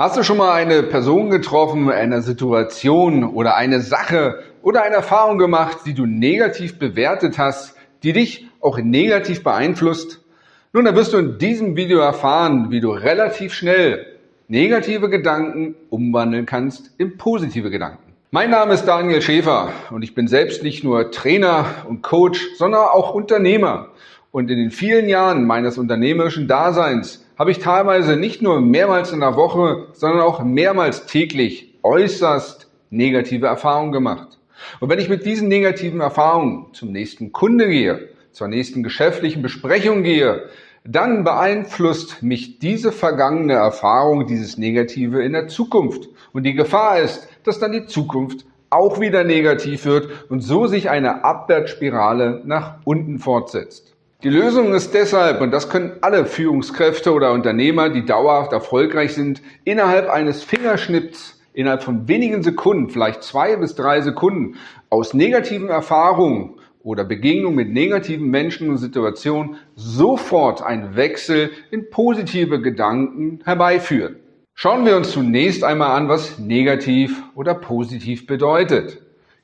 Hast du schon mal eine Person getroffen, eine Situation oder eine Sache oder eine Erfahrung gemacht, die du negativ bewertet hast, die dich auch negativ beeinflusst? Nun, da wirst du in diesem Video erfahren, wie du relativ schnell negative Gedanken umwandeln kannst in positive Gedanken. Mein Name ist Daniel Schäfer und ich bin selbst nicht nur Trainer und Coach, sondern auch Unternehmer. Und in den vielen Jahren meines unternehmerischen Daseins habe ich teilweise nicht nur mehrmals in der Woche, sondern auch mehrmals täglich äußerst negative Erfahrungen gemacht. Und wenn ich mit diesen negativen Erfahrungen zum nächsten Kunde gehe, zur nächsten geschäftlichen Besprechung gehe, dann beeinflusst mich diese vergangene Erfahrung, dieses Negative in der Zukunft. Und die Gefahr ist, dass dann die Zukunft auch wieder negativ wird und so sich eine Abwärtsspirale nach unten fortsetzt. Die Lösung ist deshalb, und das können alle Führungskräfte oder Unternehmer, die dauerhaft erfolgreich sind, innerhalb eines Fingerschnipps, innerhalb von wenigen Sekunden, vielleicht zwei bis drei Sekunden, aus negativen Erfahrungen oder Begegnungen mit negativen Menschen und Situationen sofort einen Wechsel in positive Gedanken herbeiführen. Schauen wir uns zunächst einmal an, was negativ oder positiv bedeutet.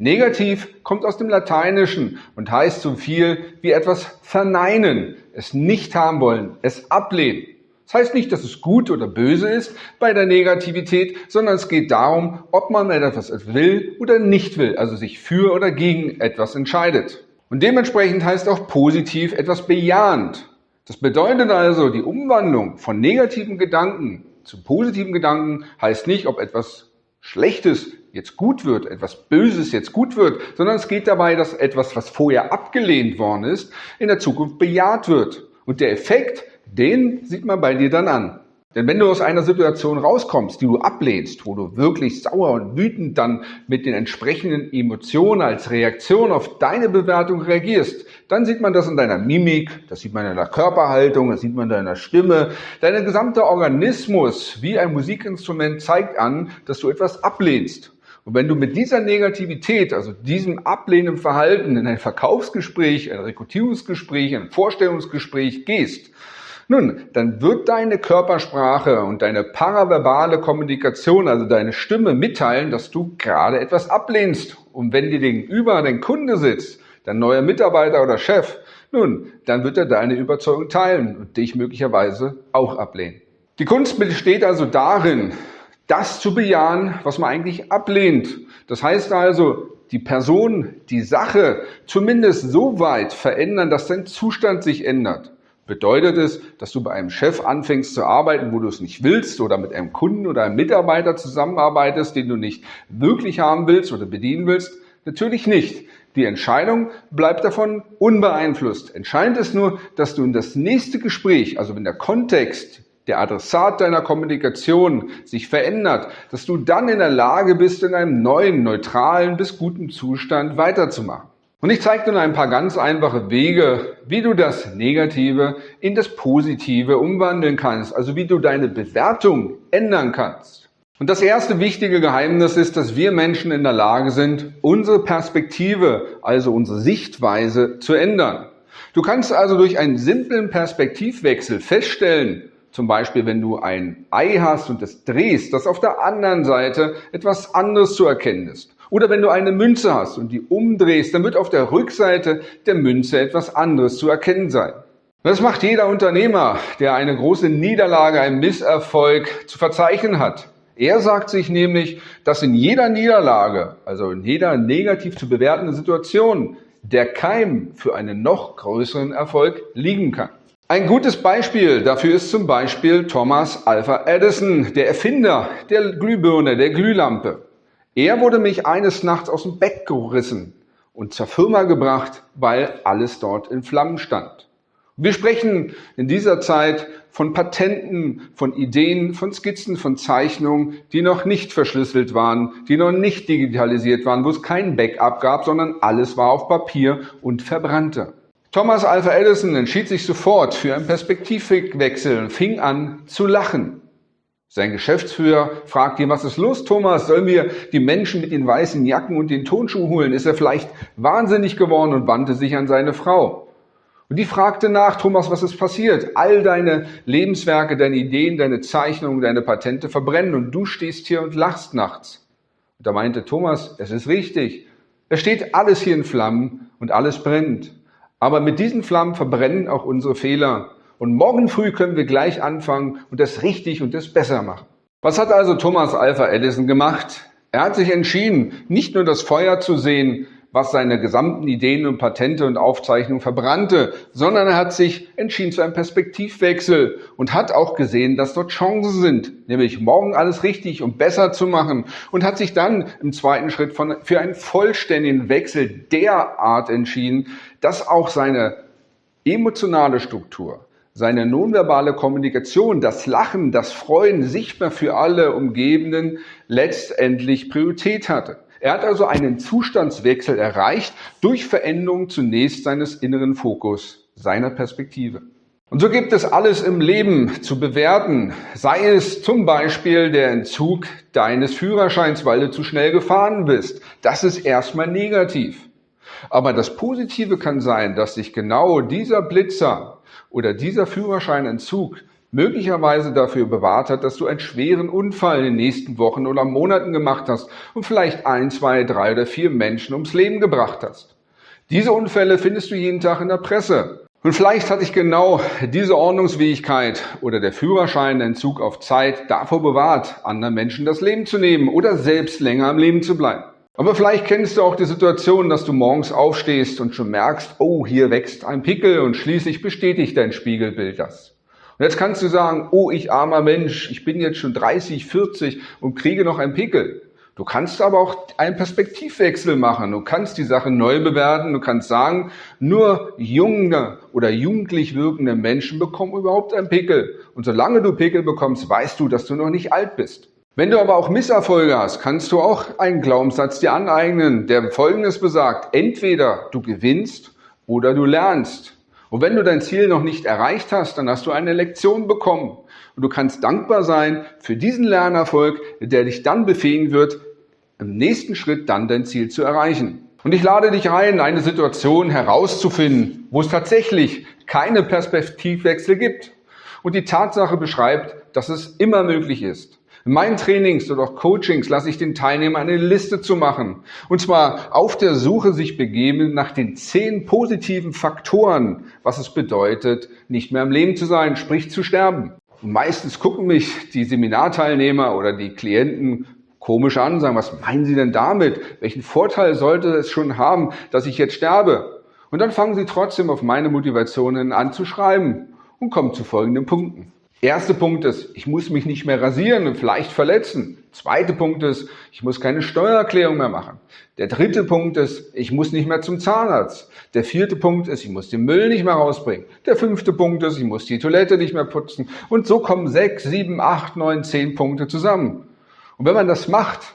Negativ kommt aus dem Lateinischen und heißt so viel wie etwas verneinen, es nicht haben wollen, es ablehnen. Das heißt nicht, dass es gut oder böse ist bei der Negativität, sondern es geht darum, ob man etwas will oder nicht will, also sich für oder gegen etwas entscheidet. Und dementsprechend heißt auch positiv etwas bejahend. Das bedeutet also, die Umwandlung von negativen Gedanken zu positiven Gedanken heißt nicht, ob etwas Schlechtes jetzt gut wird, etwas Böses jetzt gut wird, sondern es geht dabei, dass etwas, was vorher abgelehnt worden ist, in der Zukunft bejaht wird. Und der Effekt, den sieht man bei dir dann an. Denn wenn du aus einer Situation rauskommst, die du ablehnst, wo du wirklich sauer und wütend dann mit den entsprechenden Emotionen als Reaktion auf deine Bewertung reagierst, dann sieht man das in deiner Mimik, das sieht man in deiner Körperhaltung, das sieht man in deiner Stimme. Dein gesamter Organismus wie ein Musikinstrument zeigt an, dass du etwas ablehnst. Und wenn du mit dieser Negativität, also diesem ablehnenden Verhalten in ein Verkaufsgespräch, ein Rekrutierungsgespräch, ein Vorstellungsgespräch gehst, nun, dann wird deine Körpersprache und deine paraverbale Kommunikation, also deine Stimme mitteilen, dass du gerade etwas ablehnst. Und wenn dir gegenüber dein Kunde sitzt, dein neuer Mitarbeiter oder Chef, nun, dann wird er deine Überzeugung teilen und dich möglicherweise auch ablehnen. Die Kunst besteht also darin, das zu bejahen, was man eigentlich ablehnt. Das heißt also, die Person, die Sache zumindest so weit verändern, dass dein Zustand sich ändert. Bedeutet es, dass du bei einem Chef anfängst zu arbeiten, wo du es nicht willst oder mit einem Kunden oder einem Mitarbeiter zusammenarbeitest, den du nicht wirklich haben willst oder bedienen willst? Natürlich nicht. Die Entscheidung bleibt davon unbeeinflusst. Entscheidend ist nur, dass du in das nächste Gespräch, also wenn der Kontext, der Adressat deiner Kommunikation sich verändert, dass du dann in der Lage bist, in einem neuen, neutralen bis guten Zustand weiterzumachen. Und ich zeige dir ein paar ganz einfache Wege, wie du das Negative in das Positive umwandeln kannst, also wie du deine Bewertung ändern kannst. Und das erste wichtige Geheimnis ist, dass wir Menschen in der Lage sind, unsere Perspektive, also unsere Sichtweise zu ändern. Du kannst also durch einen simplen Perspektivwechsel feststellen, zum Beispiel wenn du ein Ei hast und es drehst, dass auf der anderen Seite etwas anderes zu erkennen ist. Oder wenn du eine Münze hast und die umdrehst, dann wird auf der Rückseite der Münze etwas anderes zu erkennen sein. Das macht jeder Unternehmer, der eine große Niederlage, einen Misserfolg zu verzeichnen hat. Er sagt sich nämlich, dass in jeder Niederlage, also in jeder negativ zu bewertenden Situation, der Keim für einen noch größeren Erfolg liegen kann. Ein gutes Beispiel dafür ist zum Beispiel Thomas Alpha Edison, der Erfinder der Glühbirne, der Glühlampe. Er wurde mich eines Nachts aus dem Bett gerissen und zur Firma gebracht, weil alles dort in Flammen stand. Wir sprechen in dieser Zeit von Patenten, von Ideen, von Skizzen, von Zeichnungen, die noch nicht verschlüsselt waren, die noch nicht digitalisiert waren, wo es kein Backup gab, sondern alles war auf Papier und verbrannte. Thomas Alpha Edison entschied sich sofort für einen Perspektivwechsel und fing an zu lachen. Sein Geschäftsführer fragt ihn, was ist los, Thomas? Sollen wir die Menschen mit den weißen Jacken und den Tonschuh holen? Ist er vielleicht wahnsinnig geworden und wandte sich an seine Frau? Und die fragte nach, Thomas, was ist passiert? All deine Lebenswerke, deine Ideen, deine Zeichnungen, deine Patente verbrennen und du stehst hier und lachst nachts. Und da meinte Thomas, es ist richtig. Es steht alles hier in Flammen und alles brennt. Aber mit diesen Flammen verbrennen auch unsere Fehler. Und morgen früh können wir gleich anfangen und das richtig und das besser machen. Was hat also Thomas Alpha Edison gemacht? Er hat sich entschieden, nicht nur das Feuer zu sehen, was seine gesamten Ideen und Patente und Aufzeichnungen verbrannte, sondern er hat sich entschieden zu einem Perspektivwechsel und hat auch gesehen, dass dort Chancen sind, nämlich morgen alles richtig und besser zu machen und hat sich dann im zweiten Schritt von, für einen vollständigen Wechsel derart entschieden, dass auch seine emotionale Struktur, seine nonverbale Kommunikation, das Lachen, das Freuen sichtbar für alle Umgebenden letztendlich Priorität hatte. Er hat also einen Zustandswechsel erreicht durch Veränderung zunächst seines inneren Fokus, seiner Perspektive. Und so gibt es alles im Leben zu bewerten, sei es zum Beispiel der Entzug deines Führerscheins, weil du zu schnell gefahren bist. Das ist erstmal negativ. Aber das Positive kann sein, dass sich genau dieser Blitzer oder dieser Führerscheinentzug möglicherweise dafür bewahrt hat, dass du einen schweren Unfall in den nächsten Wochen oder Monaten gemacht hast und vielleicht ein, zwei, drei oder vier Menschen ums Leben gebracht hast. Diese Unfälle findest du jeden Tag in der Presse. Und vielleicht hat dich genau diese Ordnungsfähigkeit oder der Führerscheinentzug auf Zeit davor bewahrt, anderen Menschen das Leben zu nehmen oder selbst länger am Leben zu bleiben. Aber vielleicht kennst du auch die Situation, dass du morgens aufstehst und schon merkst, oh, hier wächst ein Pickel und schließlich bestätigt dein Spiegelbild das. Und jetzt kannst du sagen, oh, ich armer Mensch, ich bin jetzt schon 30, 40 und kriege noch einen Pickel. Du kannst aber auch einen Perspektivwechsel machen. Du kannst die Sache neu bewerten. Du kannst sagen, nur junge oder jugendlich wirkende Menschen bekommen überhaupt einen Pickel. Und solange du Pickel bekommst, weißt du, dass du noch nicht alt bist. Wenn du aber auch Misserfolge hast, kannst du auch einen Glaubenssatz dir aneignen, der Folgendes besagt. Entweder du gewinnst oder du lernst. Und wenn du dein Ziel noch nicht erreicht hast, dann hast du eine Lektion bekommen. Und du kannst dankbar sein für diesen Lernerfolg, der dich dann befähigen wird, im nächsten Schritt dann dein Ziel zu erreichen. Und ich lade dich ein, eine Situation herauszufinden, wo es tatsächlich keine Perspektivwechsel gibt und die Tatsache beschreibt, dass es immer möglich ist. In meinen Trainings oder auch Coachings lasse ich den Teilnehmern eine Liste zu machen. Und zwar auf der Suche sich begeben nach den zehn positiven Faktoren, was es bedeutet, nicht mehr im Leben zu sein, sprich zu sterben. Und meistens gucken mich die Seminarteilnehmer oder die Klienten komisch an und sagen, was meinen Sie denn damit? Welchen Vorteil sollte es schon haben, dass ich jetzt sterbe? Und dann fangen sie trotzdem auf meine Motivationen an zu schreiben und kommen zu folgenden Punkten. Erster Punkt ist, ich muss mich nicht mehr rasieren und vielleicht verletzen. Zweiter Punkt ist, ich muss keine Steuererklärung mehr machen. Der dritte Punkt ist, ich muss nicht mehr zum Zahnarzt. Der vierte Punkt ist, ich muss den Müll nicht mehr rausbringen. Der fünfte Punkt ist, ich muss die Toilette nicht mehr putzen. Und so kommen sechs, sieben, acht, neun, zehn Punkte zusammen. Und wenn man das macht,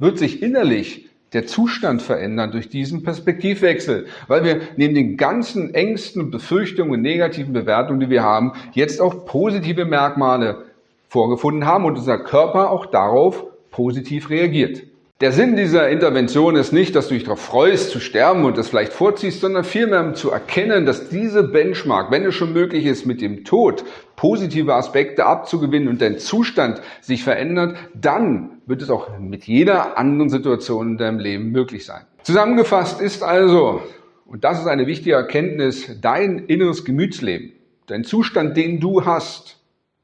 wird sich innerlich der Zustand verändern durch diesen Perspektivwechsel, weil wir neben den ganzen Ängsten, Befürchtungen und negativen Bewertungen, die wir haben, jetzt auch positive Merkmale vorgefunden haben und unser Körper auch darauf positiv reagiert. Der Sinn dieser Intervention ist nicht, dass du dich darauf freust, zu sterben und das vielleicht vorziehst, sondern vielmehr zu erkennen, dass diese Benchmark, wenn es schon möglich ist, mit dem Tod positive Aspekte abzugewinnen und dein Zustand sich verändert, dann wird es auch mit jeder anderen Situation in deinem Leben möglich sein. Zusammengefasst ist also, und das ist eine wichtige Erkenntnis, dein inneres Gemütsleben, dein Zustand, den du hast,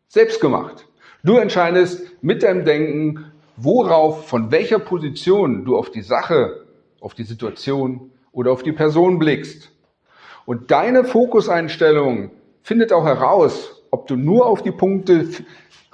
selbst gemacht. Du entscheidest mit deinem Denken, worauf, von welcher Position du auf die Sache, auf die Situation oder auf die Person blickst. Und deine Fokuseinstellung findet auch heraus, ob du nur auf die Punkte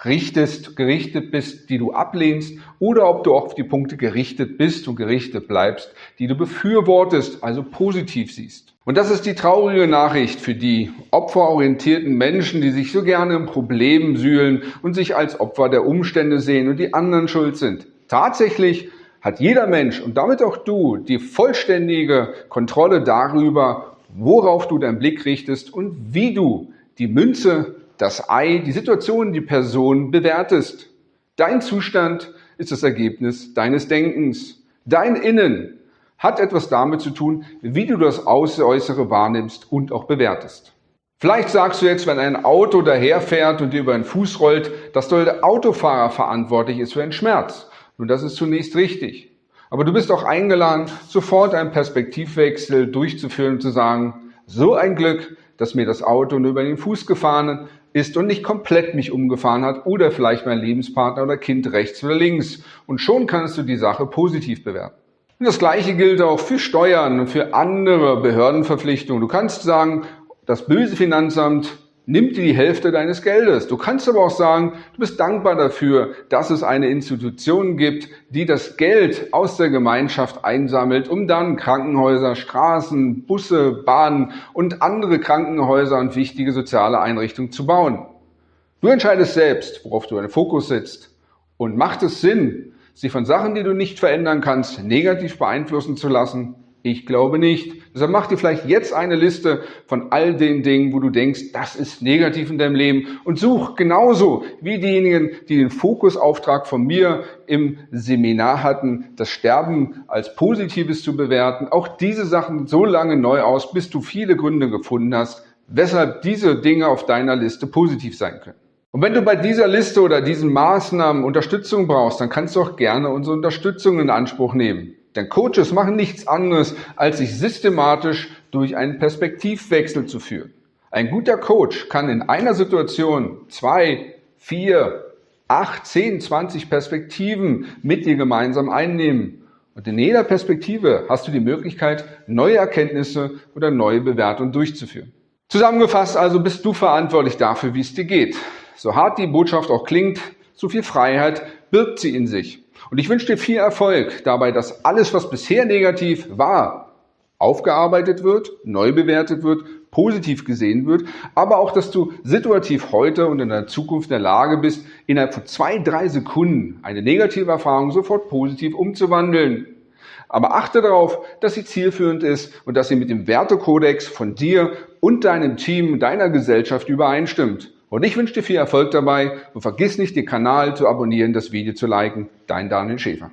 richtest, gerichtet bist, die du ablehnst, oder ob du auf die Punkte gerichtet bist und gerichtet bleibst, die du befürwortest, also positiv siehst. Und das ist die traurige Nachricht für die opferorientierten Menschen, die sich so gerne im Problem sühlen und sich als Opfer der Umstände sehen und die anderen schuld sind. Tatsächlich hat jeder Mensch und damit auch du die vollständige Kontrolle darüber, worauf du deinen Blick richtest und wie du die Münze das Ei, die Situation, die Person bewertest. Dein Zustand ist das Ergebnis deines Denkens. Dein Innen hat etwas damit zu tun, wie du das Äußere wahrnimmst und auch bewertest. Vielleicht sagst du jetzt, wenn ein Auto daherfährt und dir über den Fuß rollt, dass der Autofahrer verantwortlich ist für einen Schmerz. Nun, das ist zunächst richtig. Aber du bist auch eingeladen, sofort einen Perspektivwechsel durchzuführen und zu sagen, so ein Glück, dass mir das Auto nur über den Fuß gefahren ist und nicht komplett mich umgefahren hat oder vielleicht mein Lebenspartner oder Kind rechts oder links. Und schon kannst du die Sache positiv bewerten. Und das Gleiche gilt auch für Steuern und für andere Behördenverpflichtungen. Du kannst sagen, das böse Finanzamt nimmt dir die Hälfte deines Geldes. Du kannst aber auch sagen, du bist dankbar dafür, dass es eine Institution gibt, die das Geld aus der Gemeinschaft einsammelt, um dann Krankenhäuser, Straßen, Busse, Bahnen und andere Krankenhäuser und wichtige soziale Einrichtungen zu bauen. Du entscheidest selbst, worauf du deinen Fokus setzt. Und macht es Sinn, sich von Sachen, die du nicht verändern kannst, negativ beeinflussen zu lassen? Ich glaube nicht. Deshalb mach dir vielleicht jetzt eine Liste von all den Dingen, wo du denkst, das ist negativ in deinem Leben und such genauso wie diejenigen, die den Fokusauftrag von mir im Seminar hatten, das Sterben als Positives zu bewerten, auch diese Sachen so lange neu aus, bis du viele Gründe gefunden hast, weshalb diese Dinge auf deiner Liste positiv sein können. Und wenn du bei dieser Liste oder diesen Maßnahmen Unterstützung brauchst, dann kannst du auch gerne unsere Unterstützung in Anspruch nehmen. Denn Coaches machen nichts anderes, als sich systematisch durch einen Perspektivwechsel zu führen. Ein guter Coach kann in einer Situation zwei, vier, acht, zehn, zwanzig Perspektiven mit dir gemeinsam einnehmen. Und in jeder Perspektive hast du die Möglichkeit, neue Erkenntnisse oder neue Bewertungen durchzuführen. Zusammengefasst also bist du verantwortlich dafür, wie es dir geht. So hart die Botschaft auch klingt, so viel Freiheit birgt sie in sich. Und ich wünsche dir viel Erfolg dabei, dass alles, was bisher negativ war, aufgearbeitet wird, neu bewertet wird, positiv gesehen wird, aber auch, dass du situativ heute und in der Zukunft in der Lage bist, innerhalb von zwei, drei Sekunden eine negative Erfahrung sofort positiv umzuwandeln. Aber achte darauf, dass sie zielführend ist und dass sie mit dem Wertekodex von dir und deinem Team, deiner Gesellschaft übereinstimmt. Und ich wünsche dir viel Erfolg dabei und vergiss nicht, den Kanal zu abonnieren, das Video zu liken. Dein Daniel Schäfer.